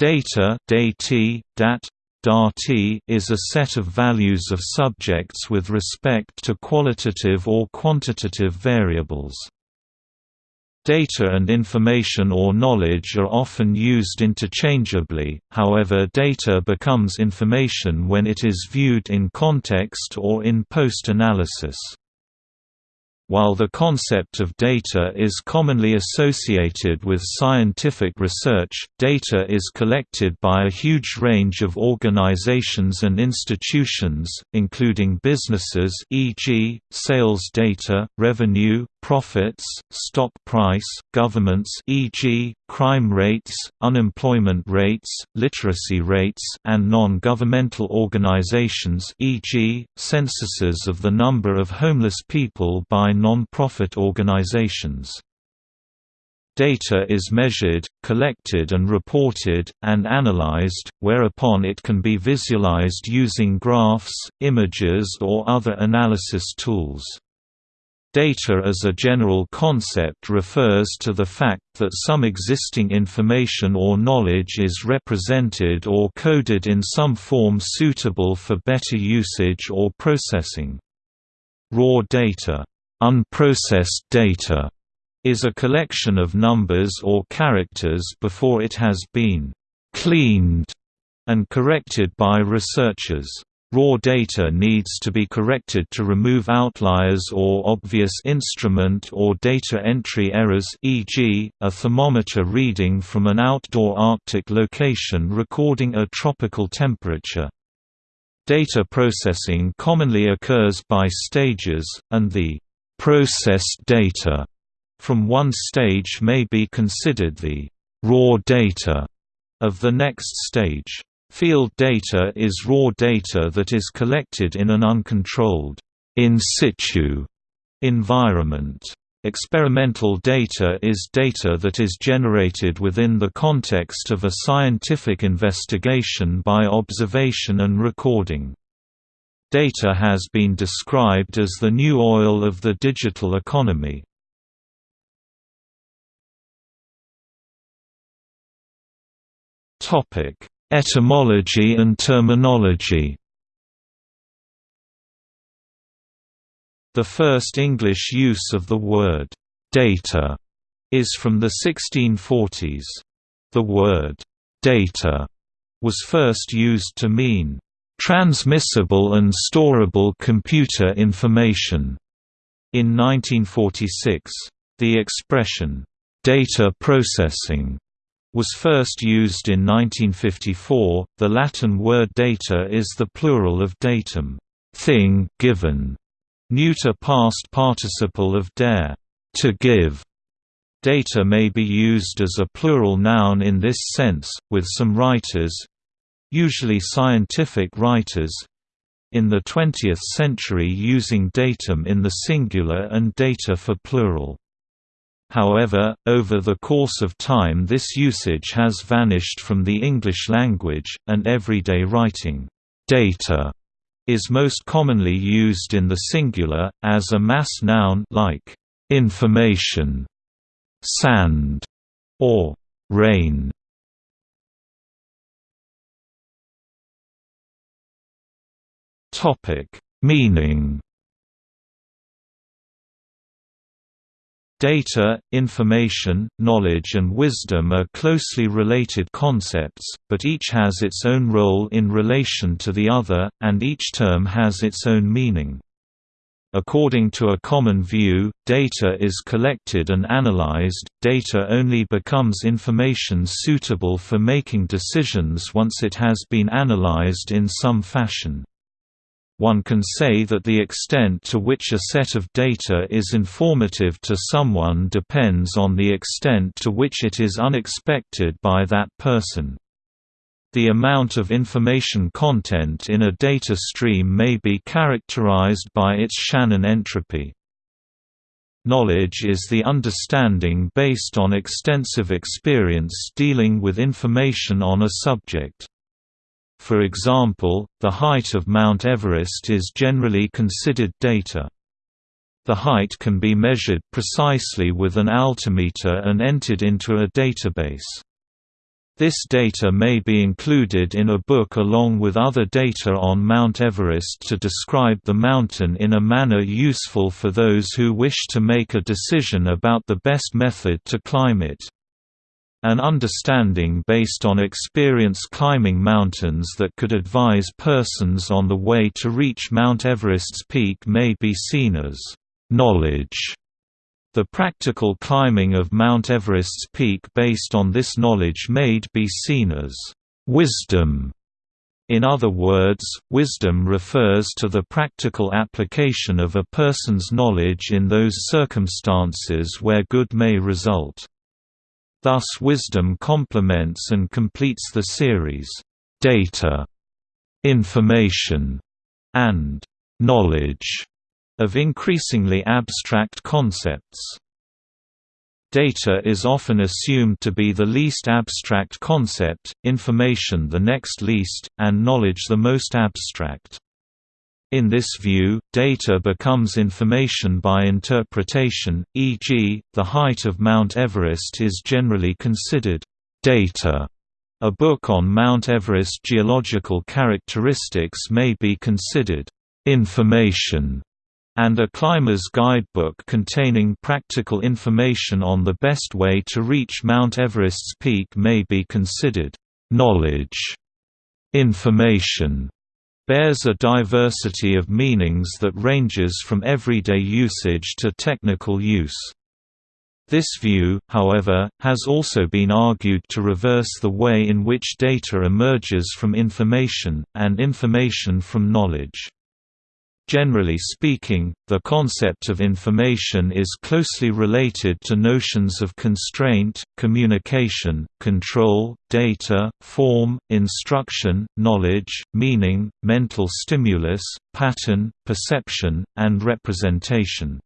Data dat, is a set of values of subjects with respect to qualitative or quantitative variables. Data and information or knowledge are often used interchangeably, however data becomes information when it is viewed in context or in post-analysis. While the concept of data is commonly associated with scientific research, data is collected by a huge range of organizations and institutions, including businesses e.g., sales data, revenue, profits, stock price, governments e.g., crime rates, unemployment rates, literacy rates, and non-governmental organizations e.g., censuses of the number of homeless people by non-profit organizations. Data is measured, collected and reported, and analyzed, whereupon it can be visualized using graphs, images or other analysis tools. Data as a general concept refers to the fact that some existing information or knowledge is represented or coded in some form suitable for better usage or processing. Raw data, unprocessed data, is a collection of numbers or characters before it has been cleaned and corrected by researchers. Raw data needs to be corrected to remove outliers or obvious instrument or data entry errors e.g., a thermometer reading from an outdoor Arctic location recording a tropical temperature. Data processing commonly occurs by stages, and the processed data from one stage may be considered the raw data of the next stage. Field data is raw data that is collected in an uncontrolled in situ environment. Experimental data is data that is generated within the context of a scientific investigation by observation and recording. Data has been described as the new oil of the digital economy. Topic Etymology and terminology The first English use of the word «data» is from the 1640s. The word «data» was first used to mean «transmissible and storable computer information» in 1946. The expression «data processing» was first used in 1954. The Latin word data is the plural of datum, thing given, neuter past participle of dare, to give. Data may be used as a plural noun in this sense, with some writers usually scientific writers in the 20th century using datum in the singular and data for plural. However, over the course of time this usage has vanished from the English language, and everyday writing, data, is most commonly used in the singular, as a mass noun like information, sand, or rain. Meaning Data, information, knowledge and wisdom are closely related concepts, but each has its own role in relation to the other, and each term has its own meaning. According to a common view, data is collected and analyzed, data only becomes information suitable for making decisions once it has been analyzed in some fashion one can say that the extent to which a set of data is informative to someone depends on the extent to which it is unexpected by that person. The amount of information content in a data stream may be characterized by its Shannon entropy. Knowledge is the understanding based on extensive experience dealing with information on a subject. For example, the height of Mount Everest is generally considered data. The height can be measured precisely with an altimeter and entered into a database. This data may be included in a book along with other data on Mount Everest to describe the mountain in a manner useful for those who wish to make a decision about the best method to climb it. An understanding based on experience climbing mountains that could advise persons on the way to reach Mount Everest's peak may be seen as knowledge the practical climbing of Mount Everest's peak based on this knowledge may be seen as wisdom. In other words, wisdom refers to the practical application of a person's knowledge in those circumstances where good may result. Thus wisdom complements and completes the series, data, information, and knowledge of increasingly abstract concepts. Data is often assumed to be the least abstract concept, information the next least, and knowledge the most abstract. In this view, data becomes information by interpretation, e.g., the height of Mount Everest is generally considered data. A book on Mount Everest geological characteristics may be considered information and a climber's guidebook containing practical information on the best way to reach Mount Everest's peak may be considered knowledge. Information bears a diversity of meanings that ranges from everyday usage to technical use. This view, however, has also been argued to reverse the way in which data emerges from information, and information from knowledge. Generally speaking, the concept of information is closely related to notions of constraint, communication, control, data, form, instruction, knowledge, meaning, mental stimulus, pattern, perception, and representation.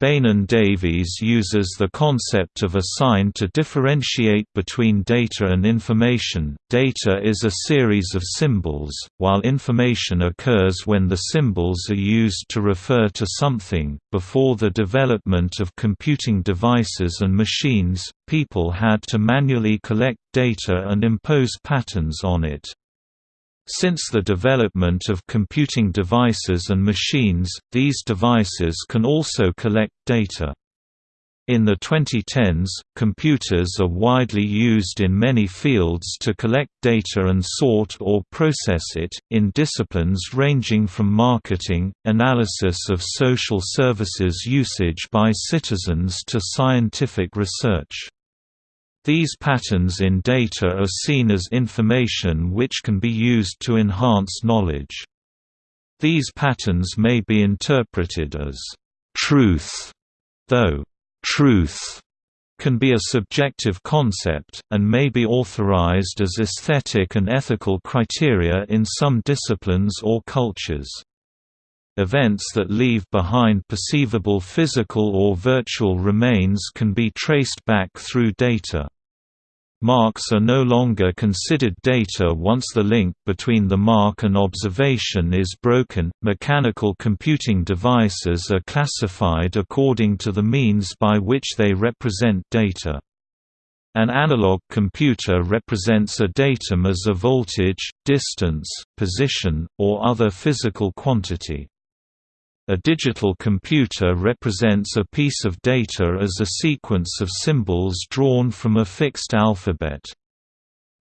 Beynon Davies uses the concept of a sign to differentiate between data and information. Data is a series of symbols, while information occurs when the symbols are used to refer to something. Before the development of computing devices and machines, people had to manually collect data and impose patterns on it. Since the development of computing devices and machines, these devices can also collect data. In the 2010s, computers are widely used in many fields to collect data and sort or process it, in disciplines ranging from marketing, analysis of social services usage by citizens to scientific research. These patterns in data are seen as information which can be used to enhance knowledge. These patterns may be interpreted as truth, though truth can be a subjective concept, and may be authorized as aesthetic and ethical criteria in some disciplines or cultures. Events that leave behind perceivable physical or virtual remains can be traced back through data. Marks are no longer considered data once the link between the mark and observation is broken. Mechanical computing devices are classified according to the means by which they represent data. An analog computer represents a datum as a voltage, distance, position, or other physical quantity. A digital computer represents a piece of data as a sequence of symbols drawn from a fixed alphabet.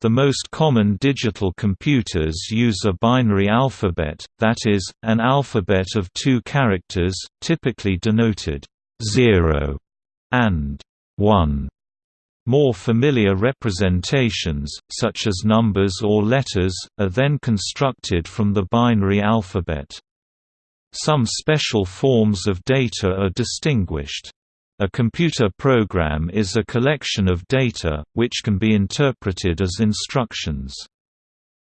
The most common digital computers use a binary alphabet, that is, an alphabet of two characters, typically denoted 0 and 1. More familiar representations, such as numbers or letters, are then constructed from the binary alphabet. Some special forms of data are distinguished. A computer program is a collection of data, which can be interpreted as instructions.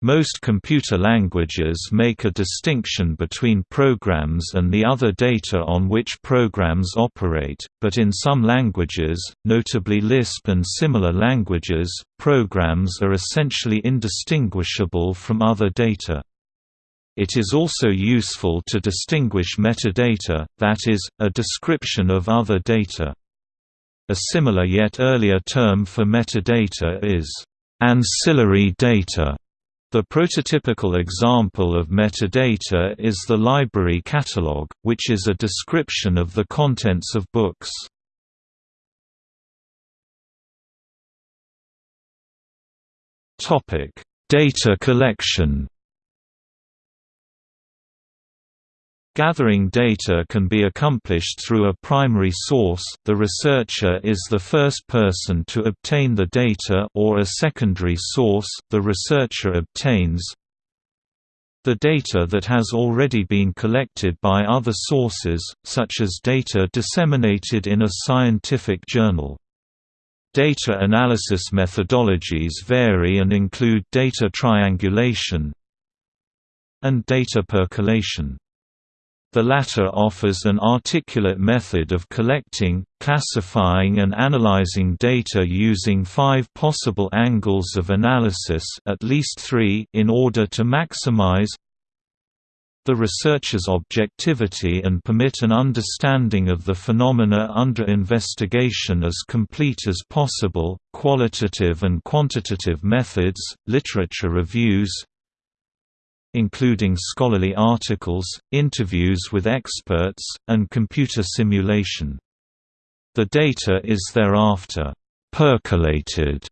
Most computer languages make a distinction between programs and the other data on which programs operate, but in some languages, notably Lisp and similar languages, programs are essentially indistinguishable from other data. It is also useful to distinguish metadata, that is, a description of other data. A similar yet earlier term for metadata is Ancillary data the prototypical example of metadata is the library catalog, which is a description of the contents of books. Topic: Data collection Gathering data can be accomplished through a primary source the researcher is the first person to obtain the data or a secondary source the researcher obtains the data that has already been collected by other sources, such as data disseminated in a scientific journal. Data analysis methodologies vary and include data triangulation and data percolation. The latter offers an articulate method of collecting, classifying and analyzing data using five possible angles of analysis at least three in order to maximize the researcher's objectivity and permit an understanding of the phenomena under investigation as complete as possible. Qualitative and quantitative methods, literature reviews, including scholarly articles, interviews with experts, and computer simulation. The data is thereafter percolated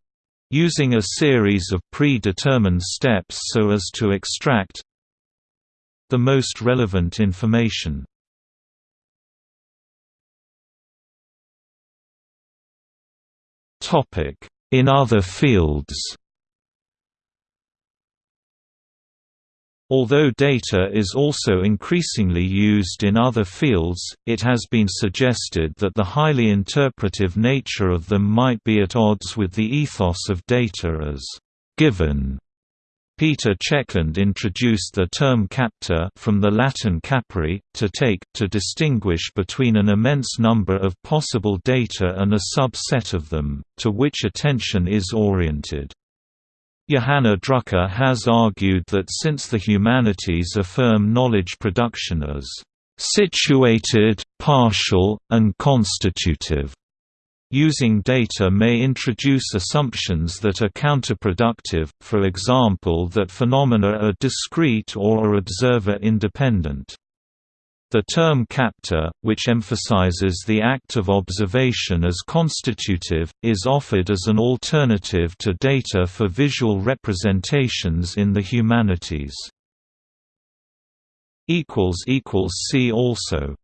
using a series of predetermined steps so as to extract the most relevant information. In other fields Although data is also increasingly used in other fields, it has been suggested that the highly interpretive nature of them might be at odds with the ethos of data as given. Peter Checkland introduced the term capta from the Latin capere, to take, to distinguish between an immense number of possible data and a subset of them, to which attention is oriented. Johanna Drucker has argued that since the humanities affirm knowledge production as situated, partial, and constitutive, using data may introduce assumptions that are counterproductive, for example that phenomena are discrete or are observer-independent. The term capta, which emphasizes the act of observation as constitutive, is offered as an alternative to data for visual representations in the humanities. See also